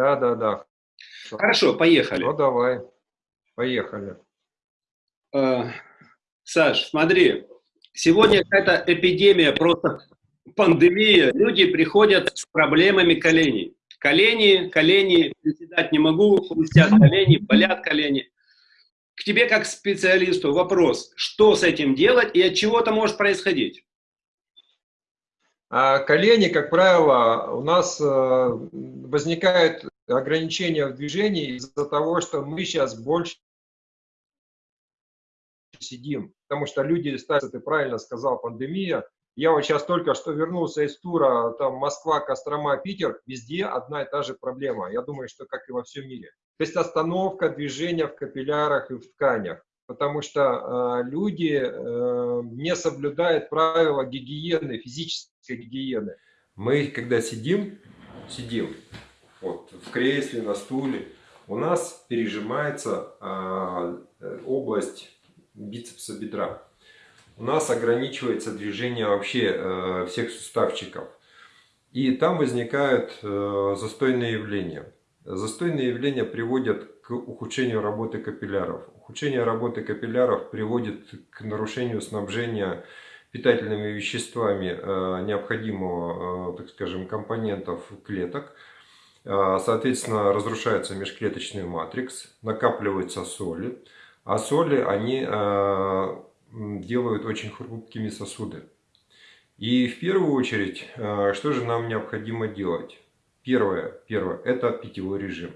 Да, да, да. Хорошо, поехали. Ну, давай. Поехали. Э, Саш, смотри, сегодня какая-то эпидемия, просто пандемия. Люди приходят с проблемами коленей. Колени, колени, приседать не могу, хрустят колени, болят колени. К тебе как специалисту вопрос, что с этим делать и от чего это может происходить? А колени, как правило, у нас э, возникают ограничения в движении из-за того, что мы сейчас больше сидим. Потому что люди, ты правильно сказал, пандемия. Я вот сейчас только что вернулся из тура, там Москва, Кострома, Питер, везде одна и та же проблема. Я думаю, что как и во всем мире. То есть остановка движения в капиллярах и в тканях. Потому что э, люди э, не соблюдают правила гигиены, физической гигиены. Мы, когда сидим, сидим вот, в кресле, на стуле, у нас пережимается э, область бицепса бедра. У нас ограничивается движение вообще э, всех суставчиков. И там возникают э, застойные явления. Застойные явления приводят к ухудшению работы капилляров. Ухудшение работы капилляров приводит к нарушению снабжения питательными веществами необходимого, так скажем, компонентов клеток. Соответственно, разрушается межклеточный матрикс, накапливаются соли. А соли, они э, делают очень хрупкими сосуды. И в первую очередь, э, что же нам необходимо делать? Первое, первое – это питьевой режим.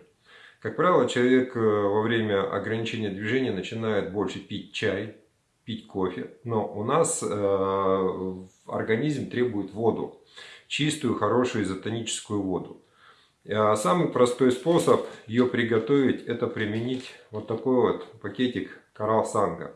Как правило, человек э, во время ограничения движения начинает больше пить чай, пить кофе, но у нас организм требует воду, чистую, хорошую изотоническую воду. А самый простой способ ее приготовить, это применить вот такой вот пакетик Коралл Санга.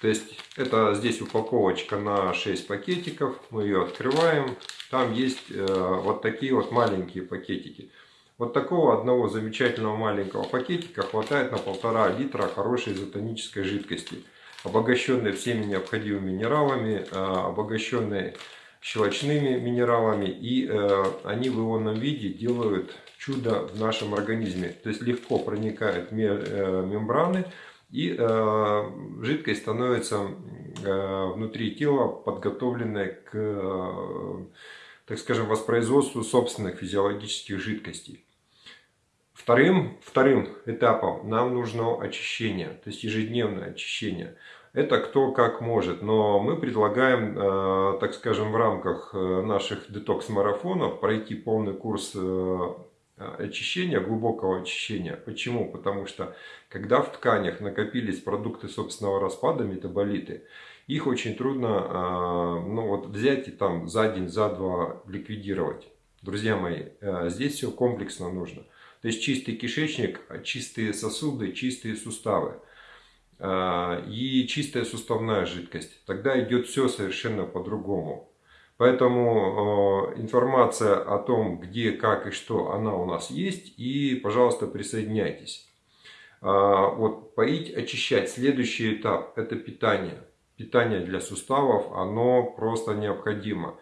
То есть это здесь упаковочка на 6 пакетиков, мы ее открываем, там есть э, вот такие вот маленькие пакетики. Вот такого одного замечательного маленького пакетика хватает на полтора литра хорошей изотонической жидкости, обогащенной всеми необходимыми минералами, э, обогащенной щелочными минералами, и э, они в ионном виде делают чудо в нашем организме. То есть легко проникают э, мембраны, и э, жидкость становится э, внутри тела подготовленной к, э, так скажем, воспроизводству собственных физиологических жидкостей. Вторым, вторым этапом нам нужно очищение, то есть ежедневное очищение. Это кто как может, но мы предлагаем, э, так скажем, в рамках э, наших детокс-марафонов пройти полный курс э, очищения, глубокого очищения. Почему? Потому что когда в тканях накопились продукты собственного распада, метаболиты, их очень трудно ну, вот, взять и там за день, за два ликвидировать. Друзья мои, здесь все комплексно нужно. То есть чистый кишечник, чистые сосуды, чистые суставы. А, и чистая суставная жидкость. Тогда идет все совершенно по-другому. Поэтому а, информация о том, где, как и что, она у нас есть. И, пожалуйста, присоединяйтесь. А, вот поить, очищать. Следующий этап – это питание. Питание для суставов, оно просто необходимо.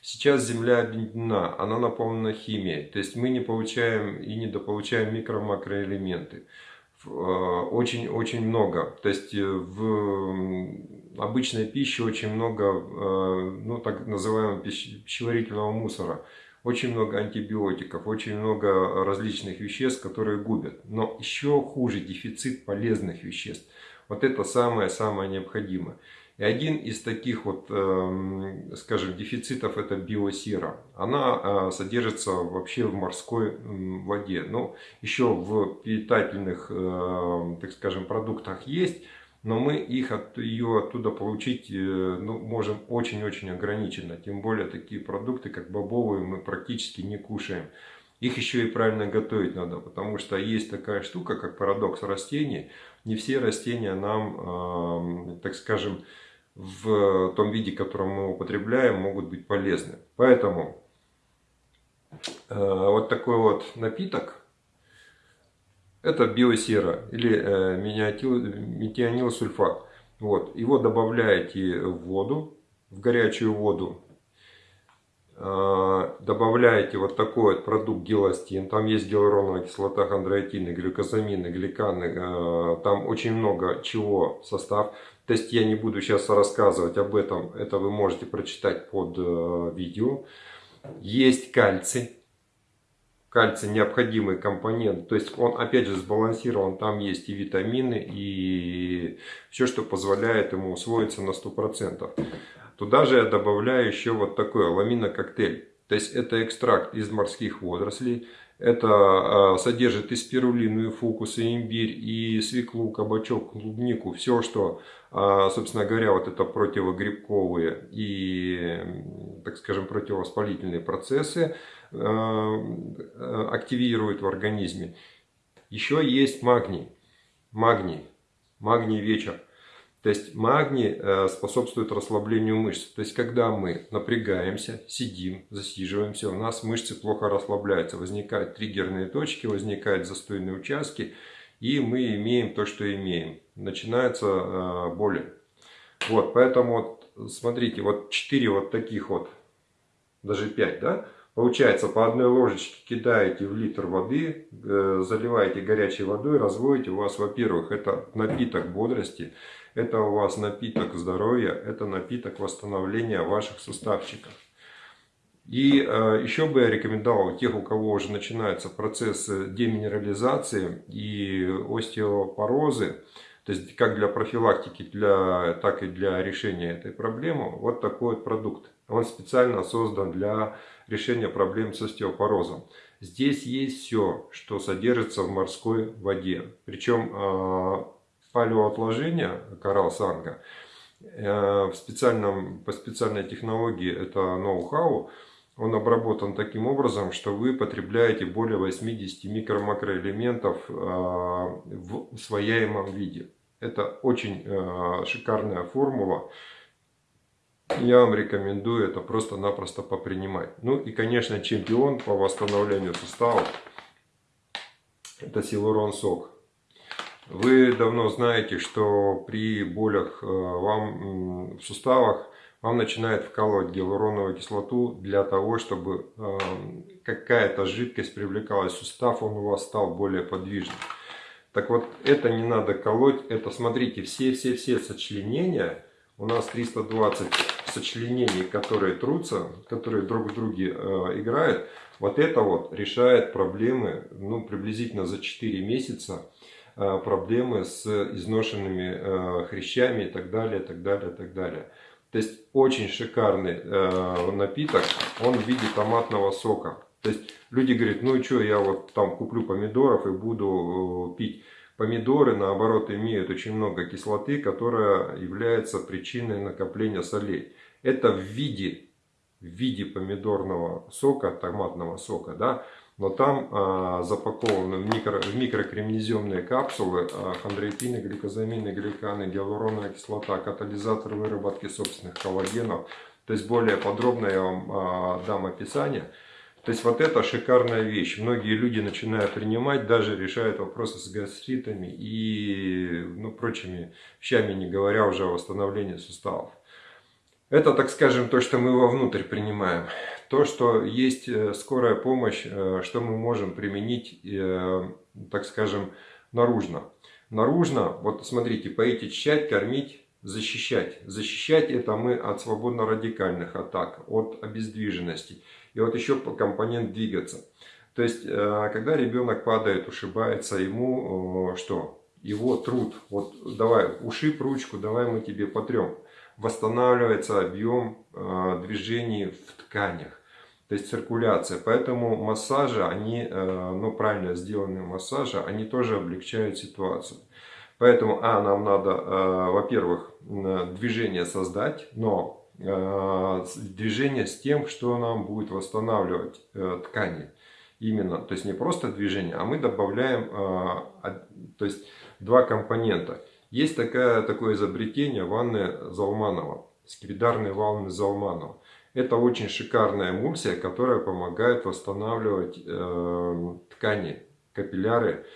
Сейчас Земля объединена, она наполнена химией. То есть мы не получаем и недополучаем микро-макроэлементы. Очень-очень э, много. То есть э, в обычной пище очень много, э, ну так называемого пищеварительного мусора. Очень много антибиотиков, очень много различных веществ, которые губят. Но еще хуже дефицит полезных веществ. Вот это самое-самое необходимое. И один из таких вот, эм, скажем, дефицитов это биосера. Она э, содержится вообще в морской воде. Но еще в питательных, э, так скажем, продуктах есть. Но мы их от, ее оттуда получить э, ну, можем очень-очень ограниченно. Тем более такие продукты, как бобовые, мы практически не кушаем. Их еще и правильно готовить надо, потому что есть такая штука, как парадокс растений. Не все растения нам, так скажем, в том виде, котором мы употребляем, могут быть полезны. Поэтому э, вот такой вот напиток, это биосера или э, метионилсульфат. Вот, его добавляете в воду, в горячую воду, э, добавляете вот такой вот продукт геластин, там есть гиалуроновая кислота, хондроитины, глюкозамины, гликаны, э, там очень много чего состав. То есть я не буду сейчас рассказывать об этом, это вы можете прочитать под видео. Есть кальций, кальций необходимый компонент. То есть он опять же сбалансирован. Там есть и витамины, и все, что позволяет ему усвоиться на 100%. Туда же я добавляю еще вот такой аламинококтейль. То есть это экстракт из морских водорослей. Это а, содержит и спирулину, и фукус, и имбирь, и свеклу, кабачок, клубнику. Все, что, а, собственно говоря, вот это противогрибковые и, так скажем, противовоспалительные процессы а, активирует в организме. Еще есть магний. Магний. Магний вечер. То есть магний э, способствует расслаблению мышц. То есть когда мы напрягаемся, сидим, засиживаемся, у нас мышцы плохо расслабляются. Возникают триггерные точки, возникают застойные участки. И мы имеем то, что имеем. Начинается э, боли. Вот, поэтому вот, смотрите, вот 4 вот таких вот, даже 5, да? Получается, по одной ложечке кидаете в литр воды, э, заливаете горячей водой, разводите. У вас, во-первых, это напиток бодрости. Это у вас напиток здоровья, это напиток восстановления ваших суставчиков. И э, еще бы я рекомендовал тех, у кого уже начинается процесс деминерализации и остеопорозы, то есть как для профилактики, для, так и для решения этой проблемы, вот такой вот продукт. Он специально создан для решения проблем с остеопорозом. Здесь есть все, что содержится в морской воде. Причем э, палеоотложения коралл санга э, в специальном, по специальной технологии, это ноу-хау, он обработан таким образом, что вы потребляете более 80 микро-макроэлементов э, в усвояемом виде. Это очень э, шикарная формула. Я вам рекомендую это просто-напросто попринимать. Ну и, конечно, чемпион по восстановлению суставов – это силурон сок. Вы давно знаете, что при болях э, вам в суставах вам начинает вкалывать гиалуроновую кислоту для того, чтобы э, какая-то жидкость привлекалась в сустав, он у вас стал более подвижным. Так вот, это не надо колоть, это, смотрите, все-все-все сочленения, у нас 320 сочленений, которые трутся, которые друг в друге э, играют, вот это вот решает проблемы, ну, приблизительно за 4 месяца, проблемы с изношенными э, хрящами и так далее, так далее, так далее. То есть очень шикарный э, напиток, он в виде томатного сока. То есть люди говорят, ну и что, я вот там куплю помидоров и буду пить. Помидоры, наоборот, имеют очень много кислоты, которая является причиной накопления солей. Это в виде, в виде помидорного сока, томатного сока, да, но там а, запакованы в, микро, в микрокремнеземные капсулы а, хондроитины, гликозамины, гликаны, гиалуроновая кислота, катализатор выработки собственных коллагенов. То есть более подробно я вам а, дам описание. То есть вот это шикарная вещь. Многие люди начинают принимать, даже решают вопросы с гастритами и ну, прочими вещами, не говоря уже о восстановлении суставов. Это, так скажем, то, что мы вовнутрь принимаем. То, что есть э, скорая помощь, э, что мы можем применить, э, так скажем, наружно. Наружно, вот смотрите, поить, очищать, кормить, защищать. Защищать это мы от свободно-радикальных атак, от обездвиженности. И вот еще компонент двигаться. То есть, когда ребенок падает, ушибается, ему что? Его труд. Вот давай, ушиб ручку, давай мы тебе потрем восстанавливается объем э, движений в тканях, то есть циркуляция. Поэтому массажи, они, э, ну правильно сделанные массажи, они тоже облегчают ситуацию. Поэтому, а, нам надо, э, во-первых, движение создать, но движение с тем, что нам будет восстанавливать ткани. Именно, то есть не просто движение, а мы добавляем то есть, два компонента – есть такая, такое изобретение ванны Залманова, скипидарные ванны Залманова. Это очень шикарная эмульсия, которая помогает восстанавливать э, ткани, капилляры,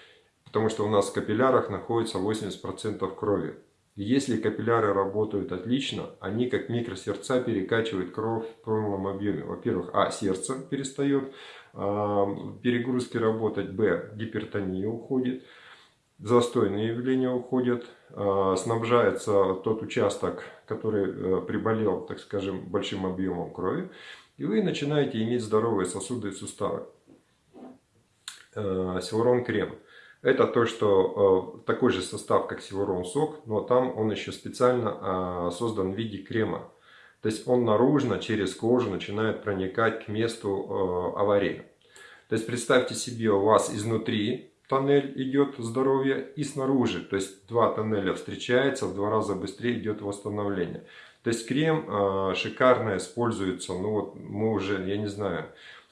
потому что у нас в капиллярах находится 80% крови. Если капилляры работают отлично, они как микросердца перекачивают кровь в полном объеме. Во-первых, а, сердце перестает а, перегрузки работать, б, гипертония уходит, застойные явления уходят, а, снабжается тот участок, который э, приболел, так скажем, большим объемом крови, и вы начинаете иметь здоровые сосуды и суставы. Э, Силурон крем. Это то, что э, такой же состав, как Силурон сок, но там он еще специально создан в виде крема. То есть он наружно, через кожу начинает проникать к месту аварии. То есть представьте себе, у вас изнутри тоннель идет здоровье и снаружи. То есть два тоннеля встречаются, в два раза быстрее идет восстановление. То есть крем э, шикарно используется, ну вот мы уже, я не знаю,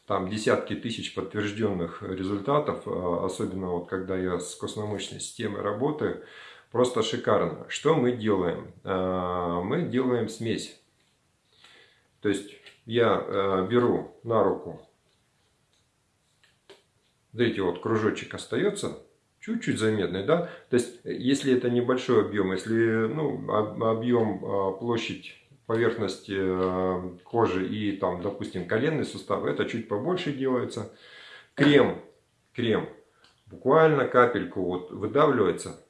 там десятки тысяч подтвержденных результатов, э, особенно вот когда я с костно-мышечной системой работаю, просто шикарно. Что мы делаем? Э, мы делаем смесь. То есть я э, беру на руку видите, вот кружочек остается, чуть-чуть заметный, да, то есть если это небольшой объем, если ну, объем, а, площадь поверхности а, кожи и там, допустим, коленный сустав, это чуть побольше делается. Крем, крем, буквально капельку вот выдавливается,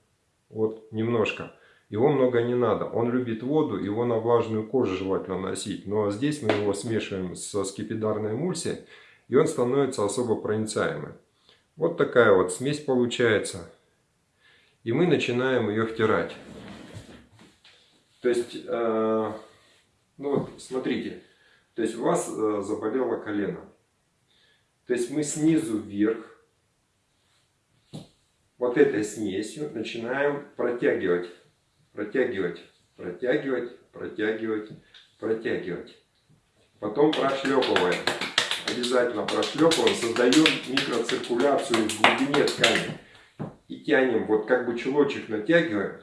вот немножко. Его много не надо. Он любит воду, его на влажную кожу желательно носить. Но здесь мы его смешиваем со скипидарной эмульсией, и он становится особо проницаемым. Вот такая вот смесь получается. И мы начинаем ее втирать. То есть, э, ну вот, смотрите. То есть, у вас э, заболело колено. То есть, мы снизу вверх вот этой смесью начинаем протягивать, протягивать, протягивать, протягивать, протягивать. Потом прошлепываем обязательно прошлепываем, создаем микроциркуляцию в глубине ткани. И тянем, вот как бы чулочек натягиваем,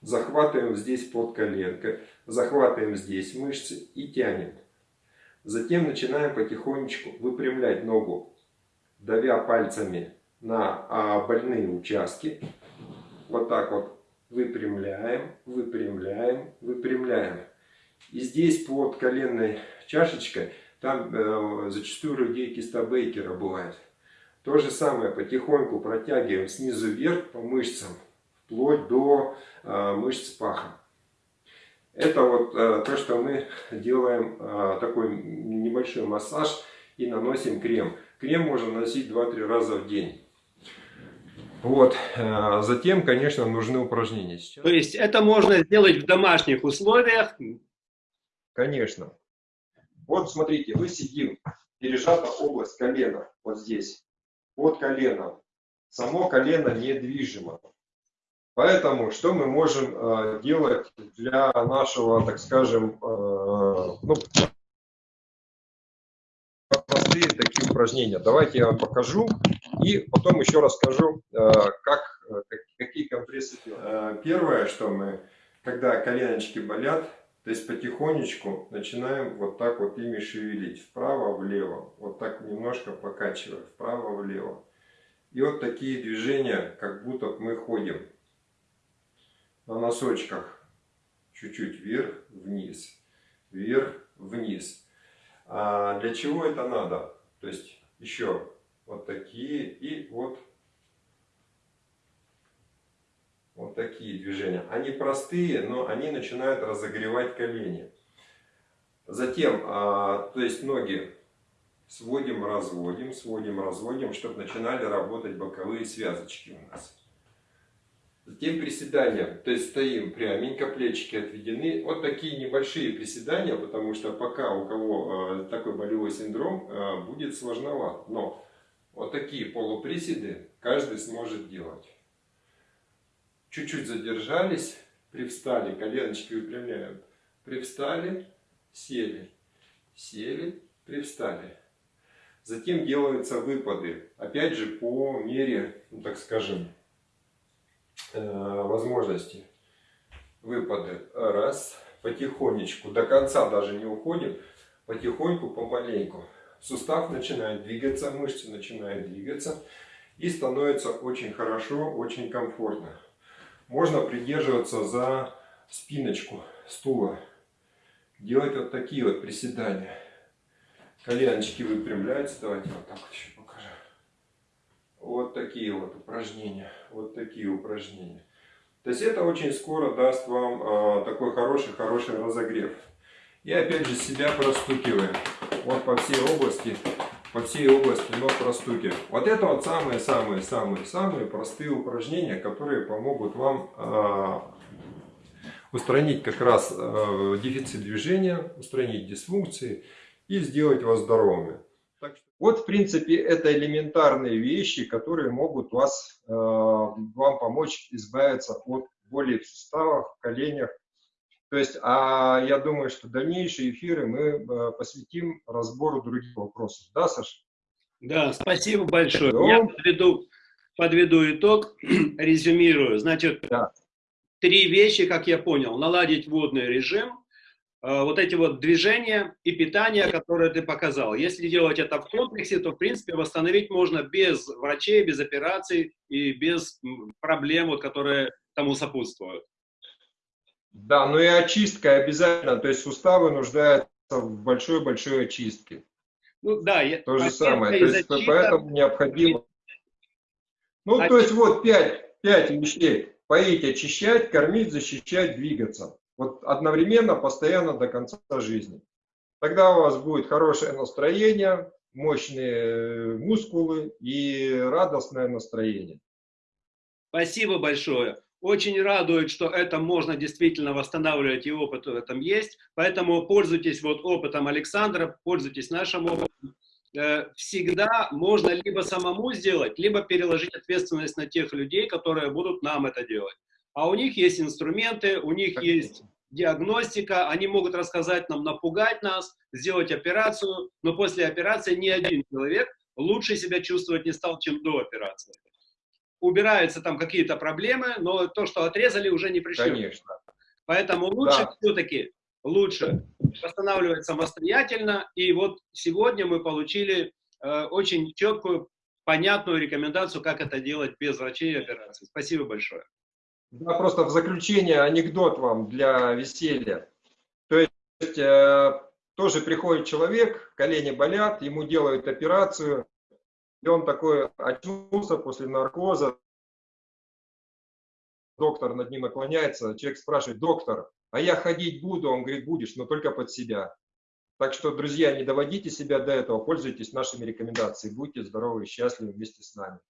захватываем здесь под коленкой, захватываем здесь мышцы и тянем. Затем начинаем потихонечку выпрямлять ногу, давя пальцами на а, больные участки. Вот так вот выпрямляем, выпрямляем, выпрямляем. И здесь под коленной чашечкой там э, зачастую людей киста Бейкера бывает. То же самое потихоньку протягиваем снизу вверх по мышцам, вплоть до э, мышц паха. Это вот э, то, что мы делаем э, такой небольшой массаж и наносим крем. Крем можно носить 2-3 раза в день. Вот. Э, затем, конечно, нужны упражнения. Сейчас... То есть это можно сделать в домашних условиях? Конечно. Вот смотрите, мы сидим, пережата область колена, вот здесь, под коленом. Само колено недвижимо. Поэтому что мы можем э, делать для нашего, так скажем, э, ну, простые такие упражнения. Давайте я вам покажу и потом еще расскажу, э, как, э, какие компрессы делать. Э, первое, что мы, когда коленочки болят, то есть потихонечку начинаем вот так вот ими шевелить, вправо-влево, вот так немножко покачивая, вправо-влево. И вот такие движения, как будто мы ходим на носочках, чуть-чуть вверх-вниз, вверх-вниз. А для чего это надо? То есть еще вот такие и вот Вот такие движения. Они простые, но они начинают разогревать колени. Затем, а, то есть ноги сводим, разводим, сводим, разводим, чтобы начинали работать боковые связочки у нас. Затем приседания, то есть стоим пряменько, плечики отведены. Вот такие небольшие приседания, потому что пока у кого э, такой болевой синдром, э, будет сложновато. Но вот такие полуприседы каждый сможет делать чуть-чуть задержались, привстали, коленочки выпрямляем, привстали, сели, сели, привстали. Затем делаются выпады, опять же по мере, ну, так скажем, э, возможности. Выпады. Раз, потихонечку, до конца даже не уходим, потихоньку, помаленьку. Сустав начинает двигаться, мышцы начинают двигаться и становится очень хорошо, очень комфортно. Можно придерживаться за спиночку стула. Делать вот такие вот приседания. Коленочки выпрямляются. Давайте вот так вот еще покажу. Вот такие вот упражнения. Вот такие упражнения. То есть это очень скоро даст вам а, такой хороший-хороший разогрев. И опять же себя простукиваем. Вот по всей области, по всей области ног простукиваем. Вот это вот самые-самые-самые-самые простые упражнения, которые помогут вам а, устранить как раз э, дефицит движения, устранить дисфункции и сделать вас здоровыми. Так что, вот, в принципе, это элементарные вещи, которые могут вас, э, вам помочь избавиться от боли в суставах, в коленях. То есть, а я думаю, что дальнейшие эфиры мы э, посвятим разбору других вопросов. Да, Саша? Да, спасибо большое. Да. Я подведу, подведу итог, резюмирую. Значит, да три вещи, как я понял. Наладить водный режим, э, вот эти вот движения и питание, которые ты показал. Если делать это в комплексе, то, в принципе, восстановить можно без врачей, без операций и без проблем, вот, которые тому сопутствуют. Да, ну и очистка обязательно, то есть суставы нуждаются в большой-большой очистке. Ну да, я, то же самое, то есть поэтому необходимо... Ну, а... то есть вот пять, пять вещей поить, очищать, кормить, защищать, двигаться. Вот одновременно, постоянно до конца жизни. Тогда у вас будет хорошее настроение, мощные мускулы и радостное настроение. Спасибо большое. Очень радует, что это можно действительно восстанавливать, и опыт в этом есть. Поэтому пользуйтесь вот опытом Александра, пользуйтесь нашим опытом. Э, всегда можно либо самому сделать, либо переложить ответственность на тех людей, которые будут нам это делать. А у них есть инструменты, у них есть диагностика, они могут рассказать нам, напугать нас, сделать операцию, но после операции ни один человек лучше себя чувствовать не стал, чем до операции. Убираются там какие-то проблемы, но то, что отрезали, уже не пришло. Конечно. Поэтому лучше да. все-таки лучше восстанавливать самостоятельно. И вот сегодня мы получили э, очень четкую, понятную рекомендацию, как это делать без врачей и операций. Спасибо большое. Да, просто в заключение анекдот вам для веселья. То есть э, тоже приходит человек, колени болят, ему делают операцию, и он такой очнулся после наркоза, доктор над ним наклоняется, человек спрашивает, доктор, а я ходить буду, он говорит, будешь, но только под себя. Так что, друзья, не доводите себя до этого, пользуйтесь нашими рекомендациями, будьте здоровы и счастливы вместе с нами.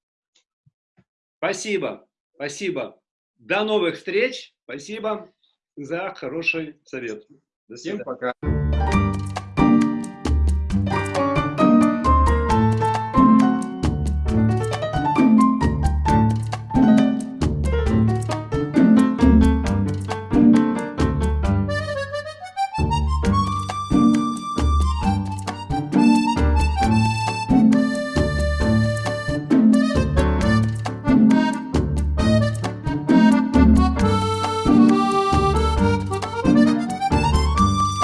Спасибо, спасибо. До новых встреч, спасибо за хороший совет. До свидания. Всем пока.